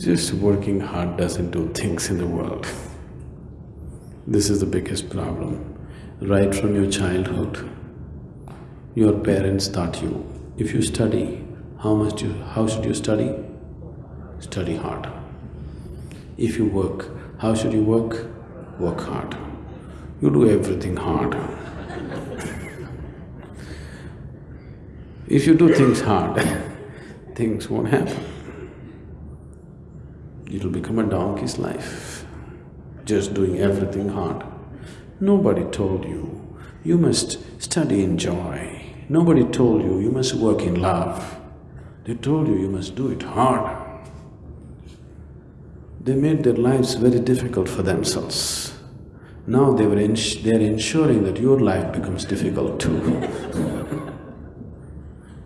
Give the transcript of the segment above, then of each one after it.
Just working hard doesn't do things in the world. This is the biggest problem. Right from your childhood, your parents taught you, if you study, how much you… how should you study? Study hard. If you work, how should you work? Work hard. You do everything hard. if you do things hard, things won't happen. It'll become a donkey's life, just doing everything hard. Nobody told you, you must study in joy. Nobody told you, you must work in love. They told you, you must do it hard. They made their lives very difficult for themselves. Now they were they're ensuring that your life becomes difficult too.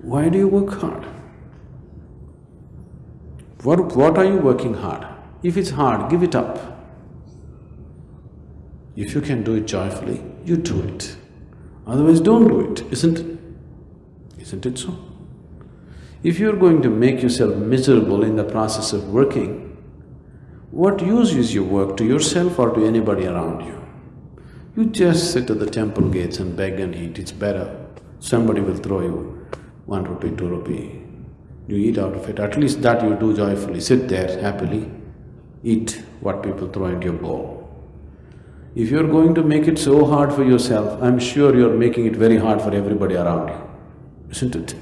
Why do you work hard? What, what are you working hard? If it's hard, give it up. If you can do it joyfully, you do it. Otherwise, don't do it, isn't it? Isn't it so? If you're going to make yourself miserable in the process of working, what use is your work to yourself or to anybody around you? You just sit at the temple gates and beg and eat, it's better. Somebody will throw you one rupee, two rupee, you eat out of it, at least that you do joyfully, sit there happily, eat what people throw into your bowl. If you're going to make it so hard for yourself, I'm sure you're making it very hard for everybody around you, isn't it?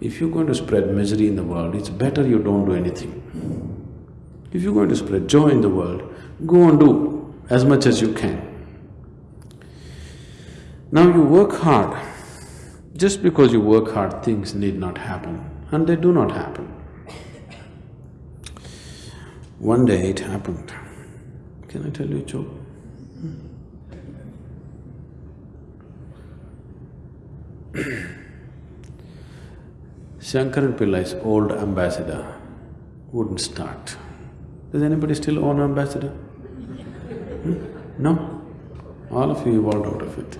If you're going to spread misery in the world, it's better you don't do anything. If you're going to spread joy in the world, go and do as much as you can. Now you work hard. Just because you work hard, things need not happen, and they do not happen. One day it happened. Can I tell you a joke? Shankaran Pillai's old ambassador wouldn't start. Does anybody still own ambassador? Hmm? No? All of you evolved out of it.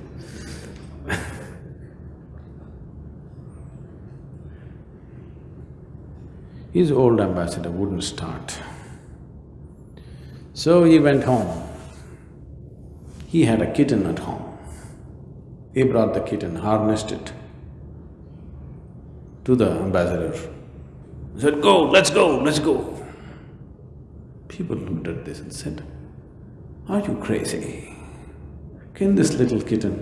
His old ambassador wouldn't start. So he went home. He had a kitten at home. He brought the kitten, harnessed it to the ambassador. He said, go, let's go, let's go. People looked at this and said, are you crazy? Can this little kitten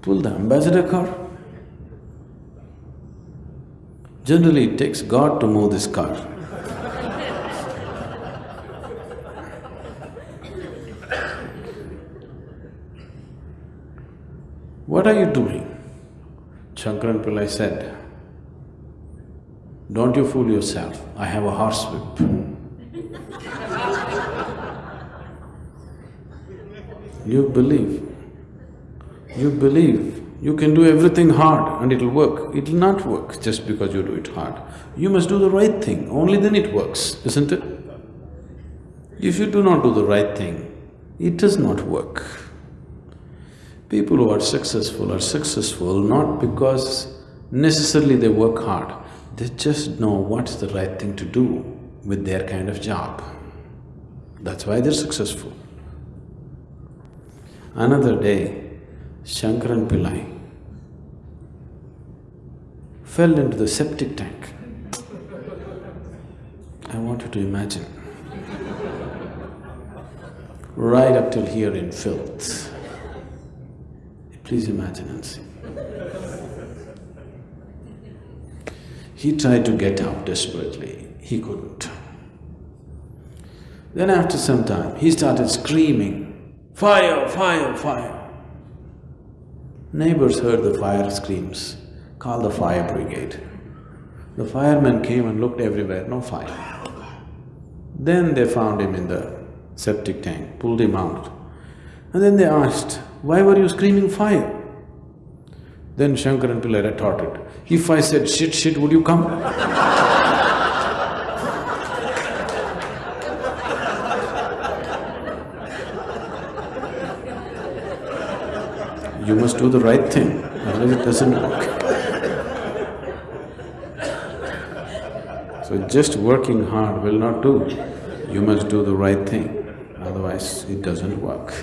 pull the ambassador car? Generally, it takes God to move this car. What are you doing? Shankaran Pillai said, don't you fool yourself, I have a horsewhip. you believe, you believe you can do everything hard and it'll work. It'll not work just because you do it hard. You must do the right thing, only then it works, isn't it? If you do not do the right thing, it does not work. People who are successful are successful not because necessarily they work hard, they just know what's the right thing to do with their kind of job. That's why they're successful. Another day, Shankaran Pillai fell into the septic tank. I want you to imagine. Right up till here in filth. Please imagine and see. He tried to get out desperately, he couldn't. Then after some time, he started screaming, fire, fire, fire. Neighbors heard the fire screams, called the fire brigade. The firemen came and looked everywhere, no fire. Then they found him in the septic tank, pulled him out. And then they asked, why were you screaming fire? Then Shankaran Pillai retorted, if I said shit, shit, would you come? you must do the right thing, otherwise it doesn't work. So just working hard will not do. You must do the right thing, otherwise it doesn't work.